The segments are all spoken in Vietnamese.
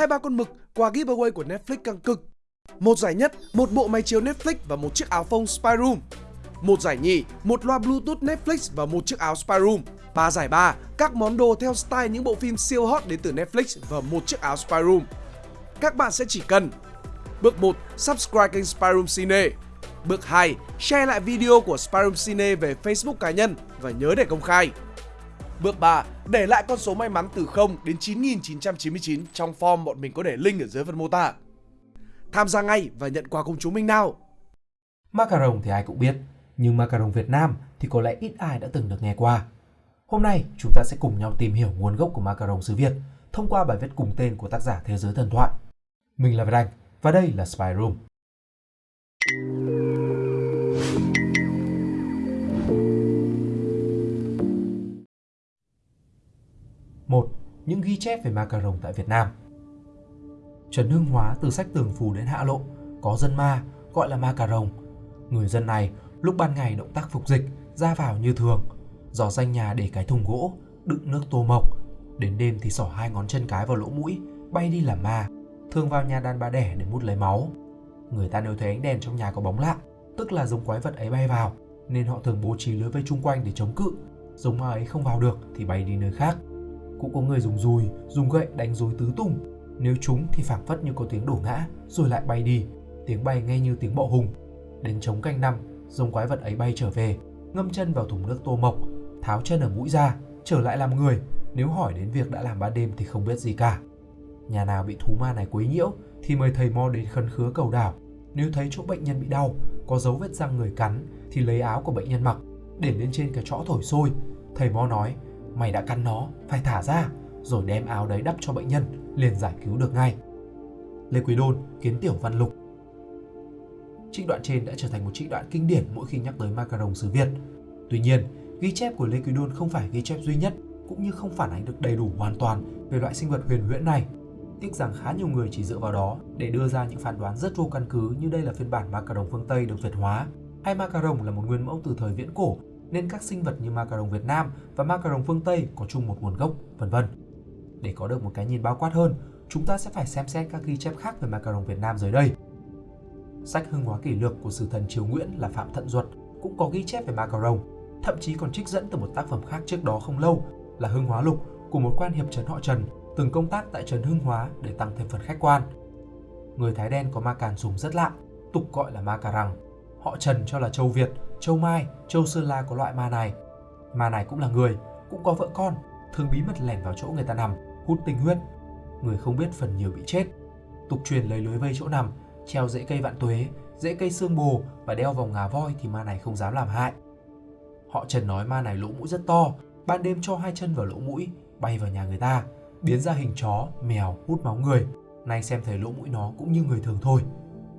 hai ba con mực quà giveaway của Netflix căng cực. Một giải nhất, một bộ máy chiếu Netflix và một chiếc áo phông Spyroom. Một giải nhì, một loa Bluetooth Netflix và một chiếc áo Spyroom. Ba giải ba, các món đồ theo style những bộ phim siêu hot đến từ Netflix và một chiếc áo Spyroom. Các bạn sẽ chỉ cần Bước 1. Subscribe kênh Spyroom Cine Bước 2. Share lại video của Spyroom Cine về Facebook cá nhân và nhớ để công khai Bước 3. Để lại con số may mắn từ 0 đến 9999 trong form bọn mình có để link ở dưới phần mô tả Tham gia ngay và nhận quà cùng chúng mình nào Macaron thì ai cũng biết, nhưng macaron Việt Nam thì có lẽ ít ai đã từng được nghe qua. Hôm nay chúng ta sẽ cùng nhau tìm hiểu nguồn gốc của macaron xứ Việt thông qua bài viết cùng tên của tác giả Thế giới thần thoại. Mình là Việt Anh và đây là Spy Room. Những ghi chép về macaron tại Việt Nam. Trần Hưng Hóa từ sách Tường Phù đến Hạ Lộ có dân ma gọi là macaron. Người dân này lúc ban ngày động tác phục dịch ra vào như thường, dò danh nhà để cái thùng gỗ đựng nước tô mộc, đến đêm thì xỏ hai ngón chân cái vào lỗ mũi bay đi làm ma thường vào nhà đàn bà đẻ để mút lấy máu. Người ta nếu thấy ánh đèn trong nhà có bóng lạ, tức là giống quái vật ấy bay vào, nên họ thường bố trí lưới vây chung quanh để chống cự. Giống ma ấy không vào được thì bay đi nơi khác. Cũng có người dùng dùi, dùng gậy đánh rối tứ tung. Nếu chúng thì phảng phất như có tiếng đổ ngã, rồi lại bay đi. Tiếng bay nghe như tiếng bọ hùng. Đến chống canh năm, giống quái vật ấy bay trở về, ngâm chân vào thùng nước tô mộc, tháo chân ở mũi ra, trở lại làm người. Nếu hỏi đến việc đã làm ban đêm thì không biết gì cả. Nhà nào bị thú ma này quấy nhiễu thì mời thầy mo đến khấn khứa cầu đảo. Nếu thấy chỗ bệnh nhân bị đau, có dấu vết răng người cắn thì lấy áo của bệnh nhân mặc, để lên trên cái chõ thổi sôi. Thầy mo nói, mày đã cắn nó, phải thả ra, rồi đem áo đấy đắp cho bệnh nhân, liền giải cứu được ngay. Lê Quý Đôn, Kiến Tiểu Văn Lục Trích đoạn trên đã trở thành một trích đoạn kinh điển mỗi khi nhắc tới macaron xứ Việt. Tuy nhiên, ghi chép của Lê Quý Đôn không phải ghi chép duy nhất, cũng như không phản ánh được đầy đủ hoàn toàn về loại sinh vật huyền huyễn này. Tiếc rằng khá nhiều người chỉ dựa vào đó để đưa ra những phán đoán rất vô căn cứ như đây là phiên bản macaron phương Tây được Việt hóa, hay macaron là một nguyên mẫu từ thời viễn cổ nên các sinh vật như macaron Việt Nam và macaron phương Tây có chung một nguồn gốc, vân vân. Để có được một cái nhìn bao quát hơn, chúng ta sẽ phải xem xét các ghi chép khác về macaron Việt Nam dưới đây. Sách Hưng hóa kỷ lược của sử thần Triều Nguyễn là Phạm Thận Duật cũng có ghi chép về macaron, thậm chí còn trích dẫn từ một tác phẩm khác trước đó không lâu là Hưng Hóa Lục của một quan hiệp trấn họ Trần từng công tác tại Trấn Hưng Hóa để tăng thêm phần khách quan. Người Thái đen có ma càn dùng rất lạ, tục gọi là ma cà rằng. Họ Trần cho là châu Việt, châu Mai, châu Sơn La có loại ma này. Ma này cũng là người, cũng có vợ con, thường bí mật lẻn vào chỗ người ta nằm, hút tinh huyết. Người không biết phần nhiều bị chết. Tục truyền lấy lưới vây chỗ nằm, treo rễ cây vạn tuế, rễ cây xương bồ và đeo vòng ngà voi thì ma này không dám làm hại. Họ Trần nói ma này lỗ mũi rất to, ban đêm cho hai chân vào lỗ mũi, bay vào nhà người ta, biến ra hình chó, mèo hút máu người. Nay xem thấy lỗ mũi nó cũng như người thường thôi.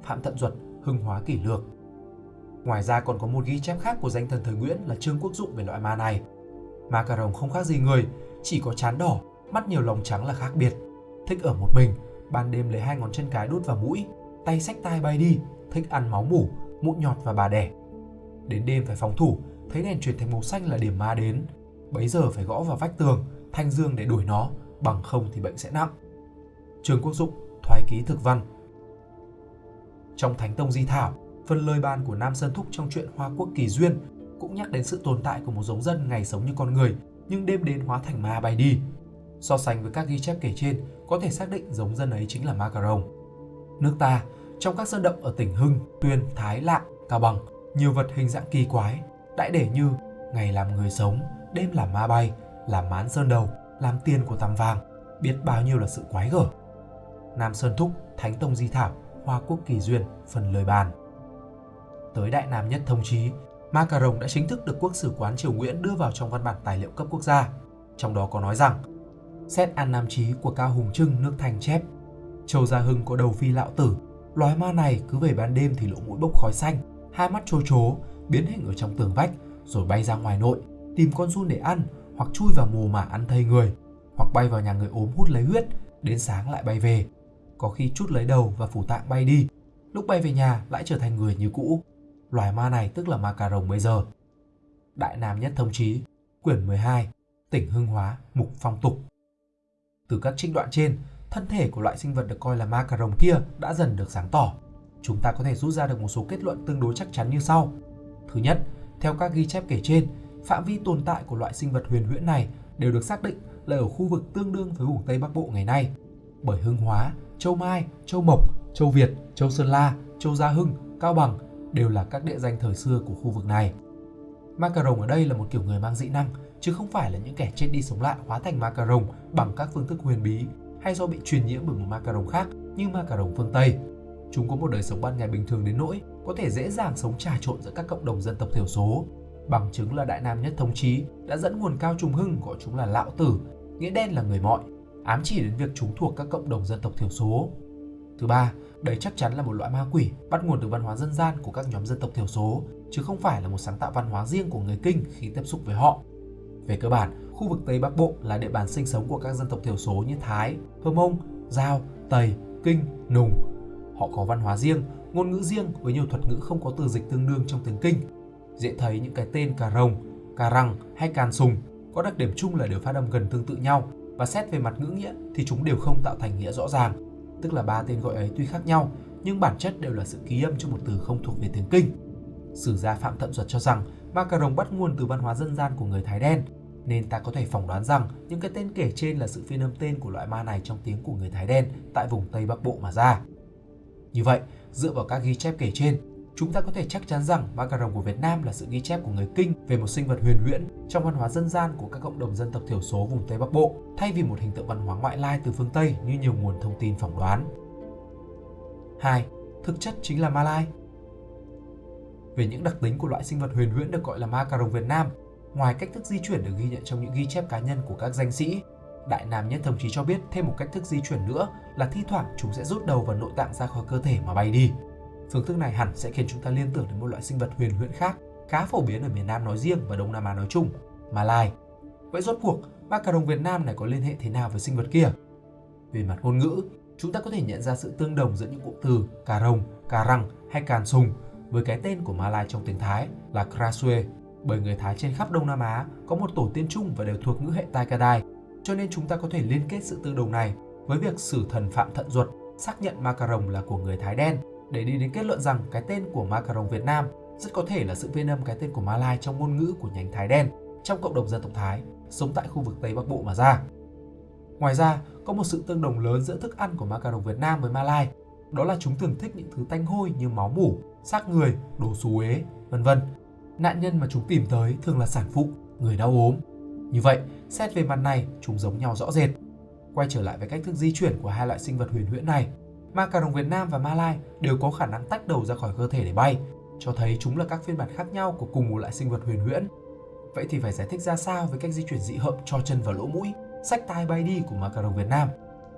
Phạm Thận Duật, Hưng Hóa Kỷ Lược. Ngoài ra còn có một ghi chép khác của danh thần thời Nguyễn là Trương Quốc Dụng về loại ma này. Ma cà rồng không khác gì người, chỉ có chán đỏ, mắt nhiều lòng trắng là khác biệt. Thích ở một mình, ban đêm lấy hai ngón chân cái đút vào mũi, tay sách tai bay đi, thích ăn máu mủ, mụn nhọt và bà đẻ. Đến đêm phải phòng thủ, thấy đèn chuyển thành màu xanh là điểm ma đến. Bấy giờ phải gõ vào vách tường, thanh dương để đuổi nó, bằng không thì bệnh sẽ nặng. Trương Quốc Dụng, Thoái ký thực văn Trong Thánh Tông Di Thảo, phần lời bàn của Nam Sơn Thúc trong truyện Hoa Quốc Kỳ Duyên cũng nhắc đến sự tồn tại của một giống dân ngày sống như con người nhưng đêm đến hóa thành ma bay đi. So sánh với các ghi chép kể trên, có thể xác định giống dân ấy chính là Ma Cà Rồng. Nước ta, trong các sơn động ở tỉnh Hưng, Tuyên, Thái, Lạng, Cao Bằng, nhiều vật hình dạng kỳ quái, đại để như ngày làm người sống, đêm làm ma bay, làm mán sơn đầu, làm tiền của tằm vàng, biết bao nhiêu là sự quái gở. Nam Sơn Thúc, Thánh Tông Di Thảo, Hoa Quốc Kỳ Duyên, phần lời bàn. Tới Đại Nam Nhất Thông Chí, Ma Cà Rồng đã chính thức được Quốc sử quán Triều Nguyễn đưa vào trong văn bản tài liệu cấp quốc gia. Trong đó có nói rằng, xét An Nam Chí của Cao Hùng Trưng nước Thành chép, Châu Gia Hưng có đầu phi lão tử, loài ma này cứ về ban đêm thì lỗ mũi bốc khói xanh, hai mắt trôi trố, biến hình ở trong tường vách, rồi bay ra ngoài nội, tìm con giun để ăn hoặc chui vào mồ mả ăn thây người, hoặc bay vào nhà người ốm hút lấy huyết, đến sáng lại bay về. Có khi chút lấy đầu và phủ tạng bay đi, lúc bay về nhà lại trở thành người như cũ. Loài ma này tức là ma cà rồng bây giờ. Đại Nam Nhất Thông Chí, quyển 12, tỉnh Hưng Hóa, mục phong tục. Từ các trích đoạn trên, thân thể của loại sinh vật được coi là ma cà rồng kia đã dần được sáng tỏ. Chúng ta có thể rút ra được một số kết luận tương đối chắc chắn như sau. Thứ nhất, theo các ghi chép kể trên, phạm vi tồn tại của loại sinh vật huyền huyễn này đều được xác định là ở khu vực tương đương với vùng Tây Bắc Bộ ngày nay. Bởi Hưng Hóa, Châu Mai, Châu Mộc, Châu Việt, Châu Sơn La, Châu Gia Hưng, Cao Bằng đều là các địa danh thời xưa của khu vực này. Ma cà rồng ở đây là một kiểu người mang dị năng, chứ không phải là những kẻ chết đi sống lại hóa thành ma cà rồng bằng các phương thức huyền bí hay do bị truyền nhiễm bởi một ma cà rồng khác như ma cà rồng phương Tây. Chúng có một đời sống ban ngày bình thường đến nỗi có thể dễ dàng sống trà trộn giữa các cộng đồng dân tộc thiểu số. Bằng chứng là Đại Nam Nhất Thống Chí đã dẫn nguồn cao trùng hưng gọi chúng là lão tử, nghĩa đen là người mọi, ám chỉ đến việc chúng thuộc các cộng đồng dân tộc thiểu số. Thứ ba, đây chắc chắn là một loại ma quỷ bắt nguồn từ văn hóa dân gian của các nhóm dân tộc thiểu số, chứ không phải là một sáng tạo văn hóa riêng của người Kinh khi tiếp xúc với họ. Về cơ bản, khu vực Tây Bắc Bộ là địa bàn sinh sống của các dân tộc thiểu số như Thái, Hơ Mông, Giao, Tây, Kinh, Nùng. Họ có văn hóa riêng, ngôn ngữ riêng với nhiều thuật ngữ không có từ dịch tương đương trong tiếng Kinh. Dễ thấy những cái tên cà rồng, cà răng hay càn sùng có đặc điểm chung là đều phát âm gần tương tự nhau và xét về mặt ngữ nghĩa thì chúng đều không tạo thành nghĩa rõ ràng. Tức là ba tên gọi ấy tuy khác nhau nhưng bản chất đều là sự ký âm cho một từ không thuộc về tiếng Kinh. Sử gia Phạm Thận Duật cho rằng ma cà rồng bắt nguồn từ văn hóa dân gian của người Thái đen, nên ta có thể phỏng đoán rằng những cái tên kể trên là sự phiên âm tên của loại ma này trong tiếng của người Thái đen tại vùng Tây Bắc Bộ mà ra. Như vậy, dựa vào các ghi chép kể trên, chúng ta có thể chắc chắn rằng ma cà rồng của Việt Nam là sự ghi chép của người Kinh về một sinh vật huyền huyễn trong văn hóa dân gian của các cộng đồng dân tộc thiểu số vùng Tây Bắc Bộ, thay vì một hình tượng văn hóa ngoại lai từ phương Tây như nhiều nguồn thông tin phỏng đoán. 2. Thực chất chính là Malai. Về những đặc tính của loại sinh vật huyền huyễn được gọi là ma cà rồng Việt Nam, ngoài cách thức di chuyển được ghi nhận trong những ghi chép cá nhân của các danh sĩ, Đại Nam Nhất thậm chí cho biết thêm một cách thức di chuyển nữa là thi thoảng chúng sẽ rút đầu và nội tạng ra khỏi cơ thể mà bay đi. Phương thức này hẳn sẽ khiến chúng ta liên tưởng đến một loại sinh vật huyền huyễn khác, khá phổ biến ở miền Nam nói riêng và Đông Nam Á nói chung, Malai. Vậy rốt cuộc, ma cà rồng Việt Nam này có liên hệ thế nào với sinh vật kia? Về mặt ngôn ngữ, chúng ta có thể nhận ra sự tương đồng giữa những cụm từ cà rồng, cà răng hay càn sùng với cái tên của Malai trong tiếng Thái là Krasue, bởi người Thái trên khắp Đông Nam Á có một tổ tiên chung và đều thuộc ngữ hệ Tai cho nên chúng ta có thể liên kết sự tương đồng này với việc sử thần Phạm Thận Duật xác nhận ma cà rồng là của người Thái đen để đi đến kết luận rằng cái tên của ma cà rồng Việt Nam rất có thể là sự phiên âm cái tên của Malai trong ngôn ngữ của nhánh Thái đen trong cộng đồng dân tộc Thái sống tại khu vực Tây Bắc Bộ mà ra. Ngoài ra, có một sự tương đồng lớn giữa thức ăn của ma cà rồng Việt Nam với Malai, đó là chúng thường thích những thứ tanh hôi như máu mủ, xác người, đồ xú ế vân vân. Nạn nhân mà chúng tìm tới thường là sản phụ, người đau ốm. Như vậy, xét về mặt này, chúng giống nhau rõ rệt. Quay trở lại với cách thức di chuyển của hai loại sinh vật huyền huyễn này, ma cà rồng Việt Nam và Malai đều có khả năng tách đầu ra khỏi cơ thể để bay, cho thấy chúng là các phiên bản khác nhau của cùng một loại sinh vật huyền huyễn. Vậy thì phải giải thích ra sao với cách di chuyển dị hợm cho chân vào lỗ mũi, sách tai bay đi của ma cà rồng Việt Nam?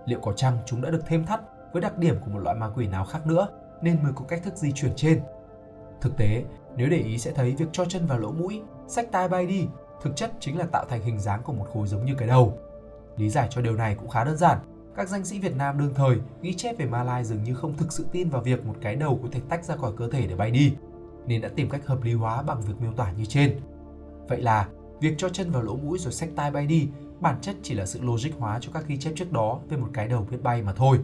Liệu có chăng chúng đã được thêm thắt với đặc điểm của một loại ma quỷ nào khác nữa nên mới có cách thức di chuyển trên? Thực tế, nếu để ý sẽ thấy việc cho chân vào lỗ mũi, sách tai bay đi thực chất chính là tạo thành hình dáng của một khối giống như cái đầu. Lý giải cho điều này cũng khá đơn giản. Các danh sĩ Việt Nam đương thời ghi chép về Malai dường như không thực sự tin vào việc một cái đầu có thể tách ra khỏi cơ thể để bay đi, nên đã tìm cách hợp lý hóa bằng việc miêu tả như trên. Vậy là, việc cho chân vào lỗ mũi rồi xách tai bay đi bản chất chỉ là sự logic hóa cho các ghi chép trước đó về một cái đầu biết bay mà thôi.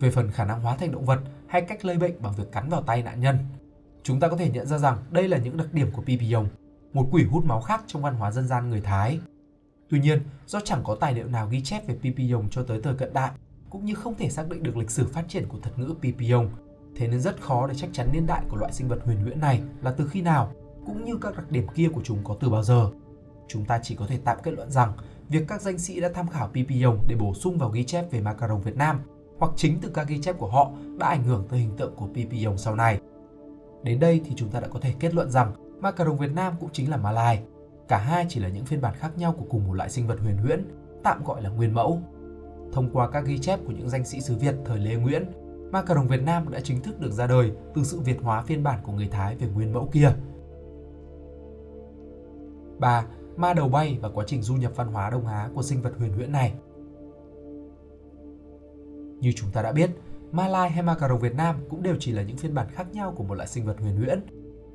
Về phần khả năng hóa thành động vật hay cách lây bệnh bằng việc cắn vào tay nạn nhân, chúng ta có thể nhận ra rằng đây là những đặc điểm của Pipion, một quỷ hút máu khác trong văn hóa dân gian người Thái. Tuy nhiên, do chẳng có tài liệu nào ghi chép về Pipion cho tới thời cận đại, cũng như không thể xác định được lịch sử phát triển của thuật ngữ Pipion, thế nên rất khó để chắc chắn niên đại của loại sinh vật huyền huyễn này là từ khi nào, cũng như các đặc điểm kia của chúng có từ bao giờ. Chúng ta chỉ có thể tạm kết luận rằng việc các danh sĩ đã tham khảo Pipion để bổ sung vào ghi chép về macaron Việt Nam hoặc chính từ các ghi chép của họ đã ảnh hưởng tới hình tượng của Pipion sau này. Đến đây thì chúng ta đã có thể kết luận rằng macaron Việt Nam cũng chính là Malai. Cả hai chỉ là những phiên bản khác nhau của cùng một loại sinh vật huyền huyễn, tạm gọi là nguyên mẫu. Thông qua các ghi chép của những danh sĩ xứ Việt thời Lê Nguyễn, ma cà rồng Việt Nam đã chính thức được ra đời từ sự Việt hóa phiên bản của người Thái về nguyên mẫu kia. 3 ma đầu bay và quá trình du nhập văn hóa Đông Á của sinh vật huyền huyễn này. Như chúng ta đã biết, ma lai hay ma cà rồng Việt Nam cũng đều chỉ là những phiên bản khác nhau của một loại sinh vật huyền huyễn.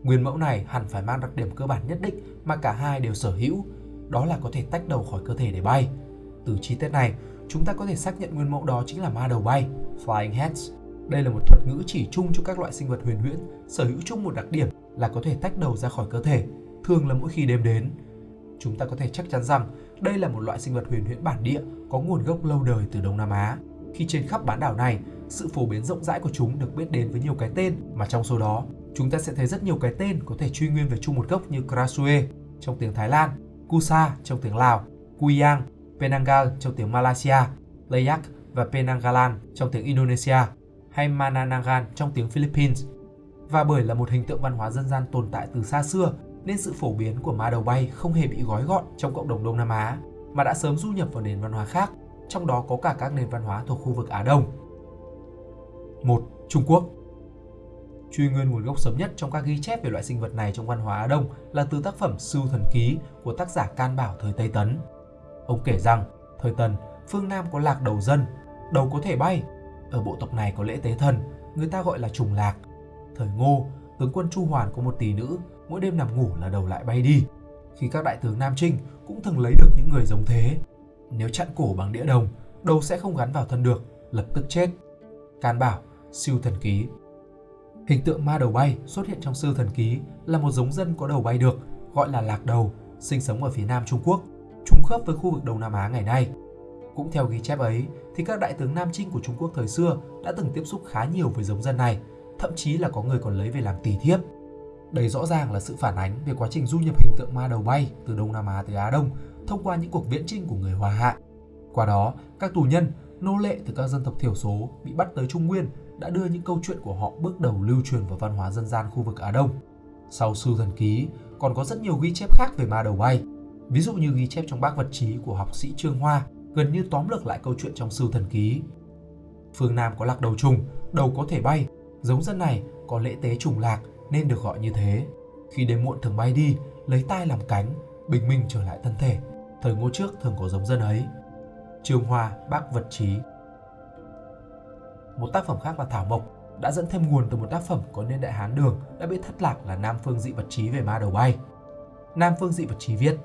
Nguyên mẫu này hẳn phải mang đặc điểm cơ bản nhất định mà cả hai đều sở hữu, đó là có thể tách đầu khỏi cơ thể để bay. Từ chi tiết này, chúng ta có thể xác nhận nguyên mẫu đó chính là ma đầu bay, Flying Heads. Đây là một thuật ngữ chỉ chung cho các loại sinh vật huyền huyễn, sở hữu chung một đặc điểm là có thể tách đầu ra khỏi cơ thể, thường là mỗi khi đêm đến. Chúng ta có thể chắc chắn rằng đây là một loại sinh vật huyền huyễn bản địa có nguồn gốc lâu đời từ Đông Nam Á. Khi trên khắp bán đảo này, sự phổ biến rộng rãi của chúng được biết đến với nhiều cái tên mà trong số đó chúng ta sẽ thấy rất nhiều cái tên có thể truy nguyên về chung một gốc như Krasue trong tiếng Thái Lan, Kusa trong tiếng Lào, Kuyang, Penangal trong tiếng Malaysia, Layak và Penanggalan trong tiếng Indonesia hay Mananangan trong tiếng Philippines. Và bởi là một hình tượng văn hóa dân gian tồn tại từ xa xưa nên sự phổ biến của ma đầu bay không hề bị gói gọn trong cộng đồng Đông Nam Á mà đã sớm du nhập vào nền văn hóa khác, trong đó có cả các nền văn hóa thuộc khu vực Á Đông. 1. Trung Quốc Truy nguyên nguồn gốc sớm nhất trong các ghi chép về loại sinh vật này trong văn hóa Á Đông là từ tác phẩm Sưu Thần Ký của tác giả Can Bảo thời Tây Tấn. Ông kể rằng, thời Tần, phương Nam có lạc đầu dân, đầu có thể bay. Ở bộ tộc này có lễ tế thần, người ta gọi là trùng lạc. Thời Ngô, tướng quân Chu Hoàn có một tỷ nữ, mỗi đêm nằm ngủ là đầu lại bay đi. Khi các đại tướng Nam Trinh cũng thường lấy được những người giống thế. Nếu chặn cổ bằng đĩa đồng, đầu sẽ không gắn vào thân được, lập tức chết. Can Bảo, Siêu Thần Ký Hình tượng ma đầu bay xuất hiện trong sư thần ký là một giống dân có đầu bay được, gọi là lạc đầu, sinh sống ở phía nam Trung Quốc, trùng khớp với khu vực Đông Nam Á ngày nay. Cũng theo ghi chép ấy, thì các đại tướng Nam Trinh của Trung Quốc thời xưa đã từng tiếp xúc khá nhiều với giống dân này, thậm chí là có người còn lấy về làm tỳ thiếp. Đây rõ ràng là sự phản ánh về quá trình du nhập hình tượng ma đầu bay từ Đông Nam Á tới Á Đông thông qua những cuộc viễn chinh của người Hòa Hạ. Qua đó, các tù nhân, nô lệ từ các dân tộc thiểu số bị bắt tới Trung Nguyên đã đưa những câu chuyện của họ bước đầu lưu truyền vào văn hóa dân gian khu vực Á Đông. Sau Sư Thần Ký, còn có rất nhiều ghi chép khác về ma đầu bay. Ví dụ như ghi chép trong bác vật trí của học sĩ Trương Hoa, gần như tóm lược lại câu chuyện trong Sư Thần Ký. Phương Nam có lạc đầu trùng, đầu có thể bay, giống dân này có lễ tế trùng lạc nên được gọi như thế. Khi đêm muộn thường bay đi, lấy tai làm cánh, bình minh trở lại thân thể. Thời ngô trước thường có giống dân ấy. Trương Hoa, bác vật trí một tác phẩm khác là Thảo Mộc đã dẫn thêm nguồn từ một tác phẩm có niên đại Hán Đường đã bị thất lạc là Nam Phương Dị Vật Chí về ma đầu bay. Nam Phương Dị Vật Chí viết,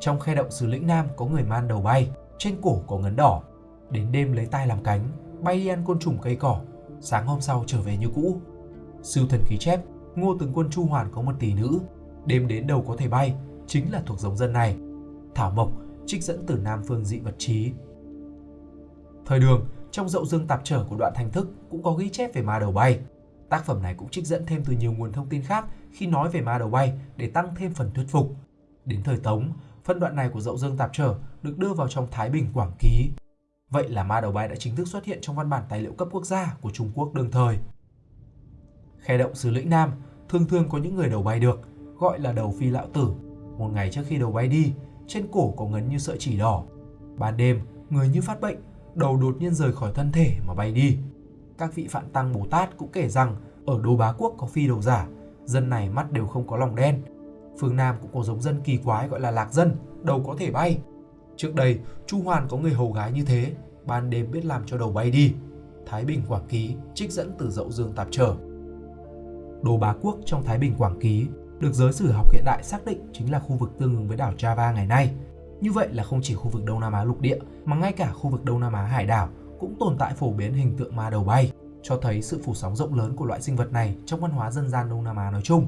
trong khe động xứ lĩnh Nam có người man đầu bay, trên cổ có ngấn đỏ, đến đêm lấy tay làm cánh, bay đi ăn côn trùng cây cỏ, sáng hôm sau trở về như cũ. sưu thần ký chép, ngô tướng quân Chu Hoàn có một tỷ nữ, đêm đến đầu có thể bay, chính là thuộc giống dân này. Thảo Mộc trích dẫn từ Nam Phương Dị Vật Chí. Thời đường, trong dậu dương tạp trở của đoạn thành thức cũng có ghi chép về ma đầu bay. Tác phẩm này cũng trích dẫn thêm từ nhiều nguồn thông tin khác khi nói về ma đầu bay để tăng thêm phần thuyết phục. Đến thời Tống, phân đoạn này của dậu dương tạp trở được đưa vào trong Thái Bình Quảng Ký. Vậy là ma đầu bay đã chính thức xuất hiện trong văn bản tài liệu cấp quốc gia của Trung Quốc đương thời. Khe động xứ lĩnh Nam thường thường có những người đầu bay được, gọi là đầu phi lão tử. Một ngày trước khi đầu bay đi, trên cổ có ngấn như sợi chỉ đỏ. Ban đêm, người như phát bệnh, đầu đột nhiên rời khỏi thân thể mà bay đi. Các vị Phạn Tăng Bồ Tát cũng kể rằng ở Đô Bá Quốc có phi đầu giả, dân này mắt đều không có lòng đen. Phương Nam cũng có giống dân kỳ quái gọi là lạc dân, đầu có thể bay. Trước đây, Chu Hoàn có người hầu gái như thế, ban đêm biết làm cho đầu bay đi. Thái Bình Quảng Ký trích dẫn từ Dậu Dương Tạp Trở. Đô Bá Quốc trong Thái Bình Quảng Ký được giới sử học hiện đại xác định chính là khu vực tương ứng với đảo Java ngày nay – như vậy là không chỉ khu vực Đông Nam Á lục địa mà ngay cả khu vực Đông Nam Á hải đảo cũng tồn tại phổ biến hình tượng ma đầu bay, cho thấy sự phủ sóng rộng lớn của loại sinh vật này trong văn hóa dân gian Đông Nam Á nói chung.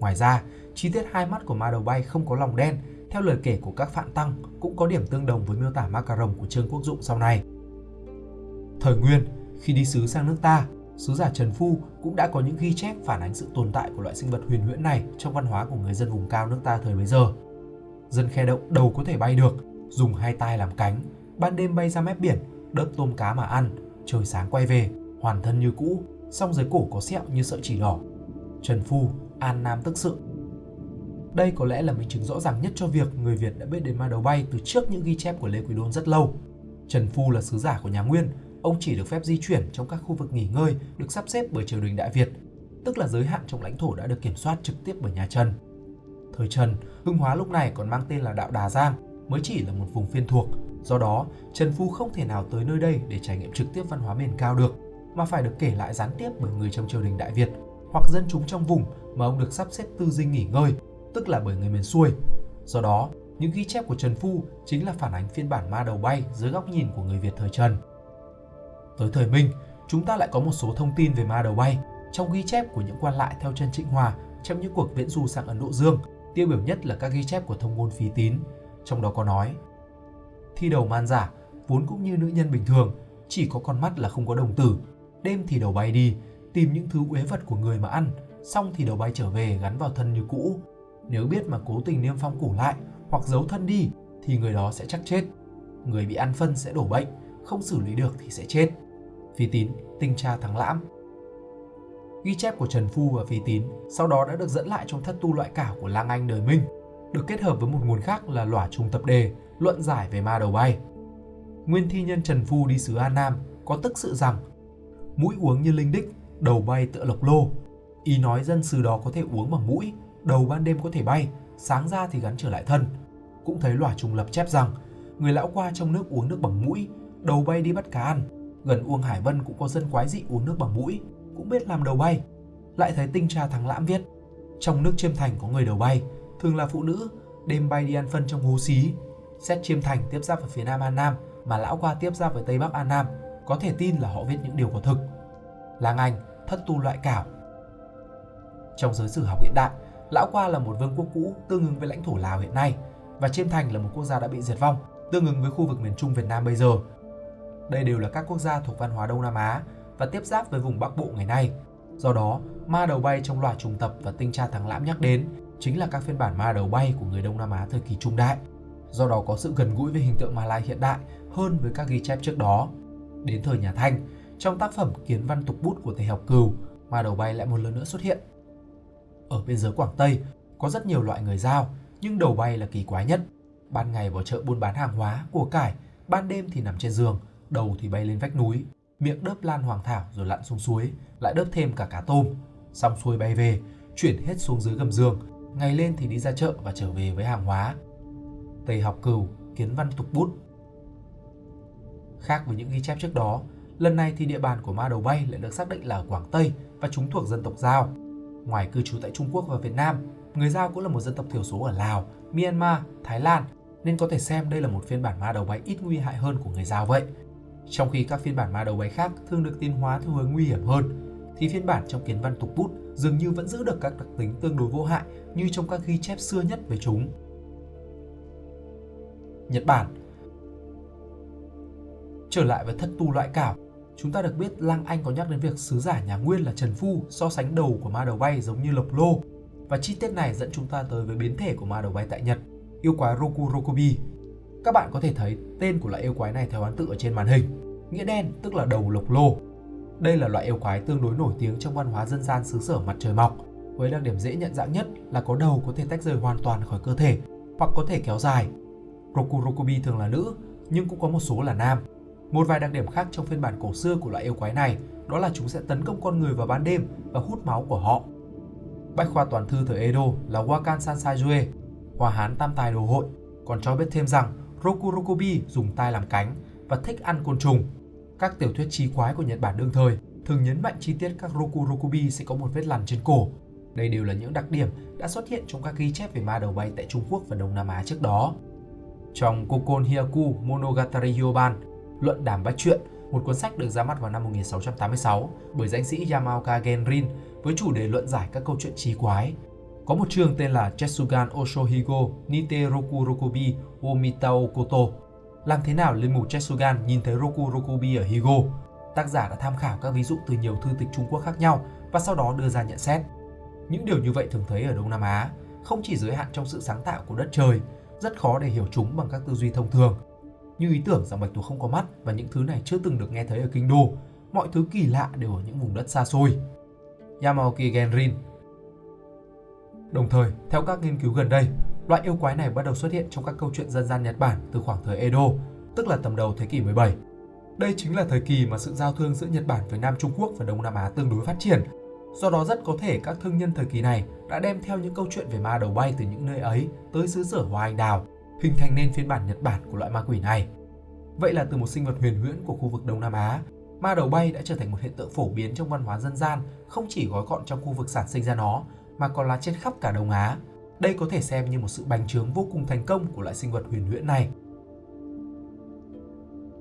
Ngoài ra, chi tiết hai mắt của ma đầu bay không có lòng đen, theo lời kể của các phạn tăng cũng có điểm tương đồng với miêu tả ma cà rồng của Trương Quốc Dụng sau này. Thời Nguyên, khi đi sứ sang nước ta, sứ giả Trần Phu cũng đã có những ghi chép phản ánh sự tồn tại của loại sinh vật huyền huyễn này trong văn hóa của người dân vùng cao nước ta thời bấy giờ. Dân khe động đầu có thể bay được, dùng hai tay làm cánh, ban đêm bay ra mép biển, đớp tôm cá mà ăn, trời sáng quay về, hoàn thân như cũ, song dưới cổ có sẹo như sợi chỉ đỏ. Trần Phu, An Nam tức sự. Đây có lẽ là minh chứng rõ ràng nhất cho việc người Việt đã biết đến ma đầu bay từ trước những ghi chép của Lê Quý Đôn rất lâu. Trần Phu là sứ giả của nhà Nguyên, ông chỉ được phép di chuyển trong các khu vực nghỉ ngơi được sắp xếp bởi triều đình Đại Việt, tức là giới hạn trong lãnh thổ đã được kiểm soát trực tiếp bởi nhà Trần. Thời Trần, Hưng Hóa lúc này còn mang tên là đạo Đà Giang, mới chỉ là một vùng phiên thuộc. Do đó, Trần Phu không thể nào tới nơi đây để trải nghiệm trực tiếp văn hóa miền cao được, mà phải được kể lại gián tiếp bởi người trong triều đình Đại Việt hoặc dân chúng trong vùng mà ông được sắp xếp tư dinh nghỉ ngơi, tức là bởi người miền xuôi. Do đó, những ghi chép của Trần Phu chính là phản ánh phiên bản ma đầu bay dưới góc nhìn của người Việt thời Trần. Tới thời Minh, chúng ta lại có một số thông tin về ma đầu bay trong ghi chép của những quan lại theo chân Trịnh Hòa trong những cuộc viễn du sang Ấn Độ Dương, tiêu biểu nhất là các ghi chép của thông ngôn phí tín, trong đó có nói Thi đầu man giả, vốn cũng như nữ nhân bình thường, chỉ có con mắt là không có đồng tử, đêm thì đầu bay đi, tìm những thứ uế vật của người mà ăn, xong thì đầu bay trở về gắn vào thân như cũ. Nếu biết mà cố tình niêm phong củ lại hoặc giấu thân đi thì người đó sẽ chắc chết. Người bị ăn phân sẽ đổ bệnh, không xử lý được thì sẽ chết. Phi tín, tinh tra thắng lãm. Ghi chép của Trần Phu và Phi tín sau đó đã được dẫn lại trong thất tu loại cảo của Lang Anh đời Minh, được kết hợp với một nguồn khác là lỏa trùng tập đề, luận giải về ma đầu bay. Nguyên thi nhân Trần Phu đi xứ An Nam có tức sự rằng mũi uống như linh đích, đầu bay tựa lộc lô. Ý nói dân xứ đó có thể uống bằng mũi, đầu ban đêm có thể bay, sáng ra thì gắn trở lại thân. Cũng thấy lỏa trùng lập chép rằng người lão qua trong nước uống nước bằng mũi, đầu bay đi bắt cá ăn. Gần Uông Hải Vân cũng có dân quái dị uống nước bằng mũi, cũng biết làm đầu bay. Lại thấy tinh tra thằng lãm viết, trong nước chiêm thành có người đầu bay, thường là phụ nữ, đêm bay đi ăn phân trong hố xí. Xét chiêm thành tiếp giáp ở phía nam An Nam, mà lão qua tiếp giáp với tây bắc An Nam, có thể tin là họ viết những điều có thực. làng Anh, thất tu loại cảo. Trong giới sử học hiện đại, Lão Qua là một vương quốc cũ tương ứng với lãnh thổ Lào hiện nay và Chiêm Thành là một quốc gia đã bị diệt vong, tương ứng với khu vực miền Trung Việt Nam bây giờ. Đây đều là các quốc gia thuộc văn hóa Đông Nam Á và tiếp giáp với vùng Bắc Bộ ngày nay. Do đó, ma đầu bay trong loạt trùng tập và tinh tra thắng lãm nhắc đến chính là các phiên bản ma đầu bay của người Đông Nam Á thời kỳ trung đại. Do đó có sự gần gũi với hình tượng Ma Lai hiện đại hơn với các ghi chép trước đó. Đến thời nhà Thanh, trong tác phẩm Kiến văn tục bút của thầy học cừu, ma đầu bay lại một lần nữa xuất hiện ở biên giới Quảng Tây có rất nhiều loại người giao, nhưng đầu bay là kỳ quái nhất. Ban ngày vào chợ buôn bán hàng hóa, của cải, ban đêm thì nằm trên giường, đầu thì bay lên vách núi, miệng đớp lan hoàng thảo rồi lặn xuống suối, lại đớp thêm cả cá tôm. Xong xuôi bay về, chuyển hết xuống dưới gầm giường, ngày lên thì đi ra chợ và trở về với hàng hóa. Tây học cừu, kiến văn tục bút. Khác với những ghi chép trước đó, lần này thì địa bàn của ma đầu bay lại được xác định là ở Quảng Tây và chúng thuộc dân tộc Giao. Ngoài cư trú tại Trung Quốc và Việt Nam, người Giao cũng là một dân tộc thiểu số ở Lào, Myanmar, Thái Lan, nên có thể xem đây là một phiên bản ma đầu bay ít nguy hại hơn của người Giao vậy. Trong khi các phiên bản ma đầu bay khác thường được tiến hóa theo hướng nguy hiểm hơn, thì phiên bản trong kiến văn tục bút dường như vẫn giữ được các đặc tính tương đối vô hại như trong các ghi chép xưa nhất về chúng. Nhật Bản Trở lại với thất tu loại cảo, Chúng ta được biết Lang Anh có nhắc đến việc sứ giả nhà Nguyên là Trần Phu so sánh đầu của ma đầu bay giống như lộc lô. Và chi tiết này dẫn chúng ta tới với biến thể của ma đầu bay tại Nhật, yêu quái Roku Rokubi. Các bạn có thể thấy tên của loại yêu quái này theo án tự ở trên màn hình. Nghĩa đen tức là đầu lộc lô. Đây là loại yêu quái tương đối nổi tiếng trong văn hóa dân gian xứ sở mặt trời mọc, với đặc điểm dễ nhận dạng nhất là có đầu có thể tách rời hoàn toàn khỏi cơ thể hoặc có thể kéo dài. Rokurokubi thường là nữ, nhưng cũng có một số là nam. Một vài đặc điểm khác trong phiên bản cổ xưa của loại yêu quái này đó là chúng sẽ tấn công con người vào ban đêm và hút máu của họ. Bách khoa toàn thư thời Edo là Wakan Sansajue, Hòa Hán Tam Tài Đồ Hội, còn cho biết thêm rằng Rokurokobi dùng tai làm cánh và thích ăn côn trùng. Các tiểu thuyết trí quái của Nhật Bản đương thời thường nhấn mạnh chi tiết các Rokurokobi sẽ có một vết lằn trên cổ. Đây đều là những đặc điểm đã xuất hiện trong các ghi chép về ma đầu bay tại Trung Quốc và Đông Nam Á trước đó. Trong Kokon Hyaku Monogatari Hyoban, Luận Đàm Bách Truyện, một cuốn sách được ra mắt vào năm 1686 bởi danh sĩ Yamaoka Genrin với chủ đề luận giải các câu chuyện trí quái. Có một chương tên là Jetsugan Oshohigo Nite Roku Rokubi Omitao Koto. Làm thế nào linh mục Jetsugan nhìn thấy Roku Rokubi ở Higo? Tác giả đã tham khảo các ví dụ từ nhiều thư tịch Trung Quốc khác nhau và sau đó đưa ra nhận xét. Những điều như vậy thường thấy ở Đông Nam Á, không chỉ giới hạn trong sự sáng tạo của đất trời, rất khó để hiểu chúng bằng các tư duy thông thường như ý tưởng rằng bạch tuộc không có mắt và những thứ này chưa từng được nghe thấy ở kinh đô. Mọi thứ kỳ lạ đều ở những vùng đất xa xôi. Yamaoki Genrin Đồng thời, theo các nghiên cứu gần đây, loại yêu quái này bắt đầu xuất hiện trong các câu chuyện dân gian Nhật Bản từ khoảng thời Edo, tức là tầm đầu thế kỷ 17. Đây chính là thời kỳ mà sự giao thương giữa Nhật Bản với Nam Trung Quốc và Đông Nam Á tương đối phát triển. Do đó rất có thể các thương nhân thời kỳ này đã đem theo những câu chuyện về ma đầu bay từ những nơi ấy tới xứ sở Hoa Anh Đào hình thành nên phiên bản Nhật Bản của loại ma quỷ này. Vậy là từ một sinh vật huyền huyễn của khu vực Đông Nam Á, ma đầu bay đã trở thành một hiện tượng phổ biến trong văn hóa dân gian, không chỉ gói gọn trong khu vực sản sinh ra nó, mà còn là trên khắp cả Đông Á. Đây có thể xem như một sự bành trướng vô cùng thành công của loại sinh vật huyền huyễn này.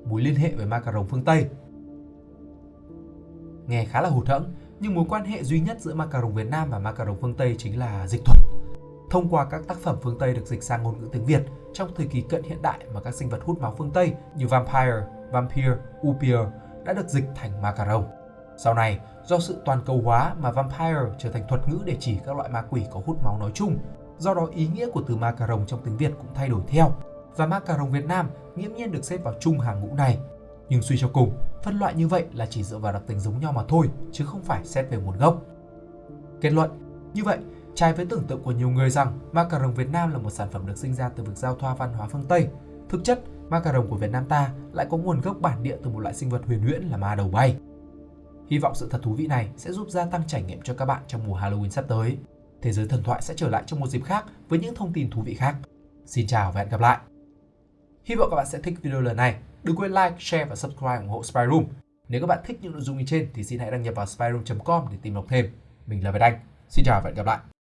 Mối liên hệ với ma cà rồng phương Tây Nghe khá là hụt hẫng, nhưng mối quan hệ duy nhất giữa ma cà rồng Việt Nam và ma cà rồng phương Tây chính là dịch thuật. Thông qua các tác phẩm phương Tây được dịch sang ngôn ngữ tiếng Việt trong thời kỳ cận hiện đại mà các sinh vật hút máu phương Tây như vampire, vampire, upir đã được dịch thành ma cà rồng. Sau này, do sự toàn cầu hóa mà vampire trở thành thuật ngữ để chỉ các loại ma quỷ có hút máu nói chung. Do đó ý nghĩa của từ ma cà rồng trong tiếng Việt cũng thay đổi theo. Và ma cà rồng Việt Nam nghiễm nhiên được xếp vào chung hàng ngũ này. Nhưng suy cho cùng, phân loại như vậy là chỉ dựa vào đặc tính giống nhau mà thôi, chứ không phải xét về nguồn gốc. Kết luận, như vậy, trái với tưởng tượng của nhiều người rằng ma cà rồng Việt Nam là một sản phẩm được sinh ra từ việc giao thoa văn hóa phương Tây, thực chất ma cà rồng của Việt Nam ta lại có nguồn gốc bản địa từ một loại sinh vật huyền huyễn là ma đầu bay. Hy vọng sự thật thú vị này sẽ giúp gia tăng trải nghiệm cho các bạn trong mùa Halloween sắp tới. Thế giới thần thoại sẽ trở lại trong một dịp khác với những thông tin thú vị khác. Xin chào và hẹn gặp lại! Hy vọng các bạn sẽ thích video lần này. Đừng quên like, share và subscribe ủng hộ Spy Room. Nếu các bạn thích những nội dung như trên thì xin hãy đăng nhập vào spyroom.com để tìm đọc thêm. Mình là Việt Anh. Xin chào và hẹn gặp lại!